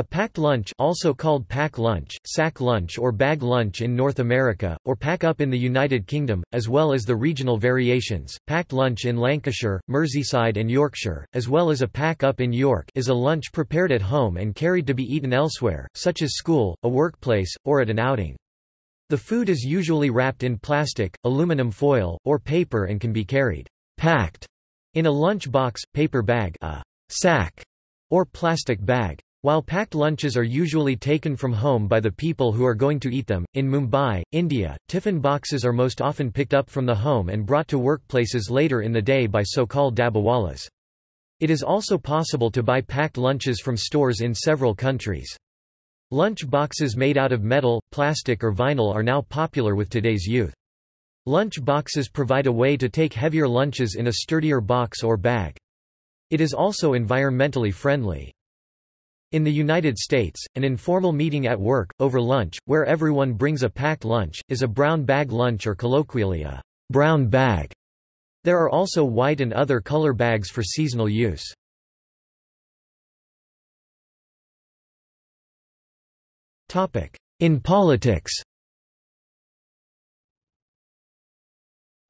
A packed lunch also called pack lunch, sack lunch or bag lunch in North America, or pack up in the United Kingdom, as well as the regional variations, packed lunch in Lancashire, Merseyside and Yorkshire, as well as a pack up in York is a lunch prepared at home and carried to be eaten elsewhere, such as school, a workplace, or at an outing. The food is usually wrapped in plastic, aluminum foil, or paper and can be carried packed in a lunch box, paper bag a sack, or plastic bag. While packed lunches are usually taken from home by the people who are going to eat them, in Mumbai, India, tiffin boxes are most often picked up from the home and brought to workplaces later in the day by so-called dabbawalas. It is also possible to buy packed lunches from stores in several countries. Lunch boxes made out of metal, plastic or vinyl are now popular with today's youth. Lunch boxes provide a way to take heavier lunches in a sturdier box or bag. It is also environmentally friendly. In the United States, an informal meeting at work, over lunch, where everyone brings a packed lunch, is a brown bag lunch or colloquially a brown bag. There are also white and other color bags for seasonal use. In politics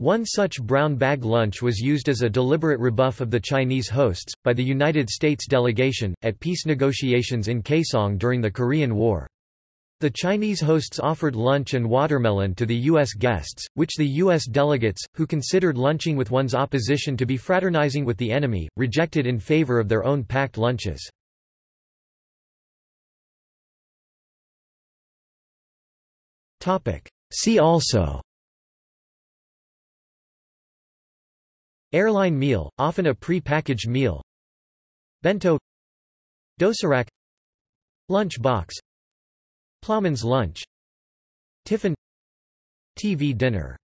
One such brown bag lunch was used as a deliberate rebuff of the Chinese hosts, by the United States delegation, at peace negotiations in Kaesong during the Korean War. The Chinese hosts offered lunch and watermelon to the U.S. guests, which the U.S. delegates, who considered lunching with one's opposition to be fraternizing with the enemy, rejected in favor of their own packed lunches. See also Airline meal, often a pre-packaged meal. Bento. Dosirak Lunch box. Plowman's lunch. Tiffin. TV dinner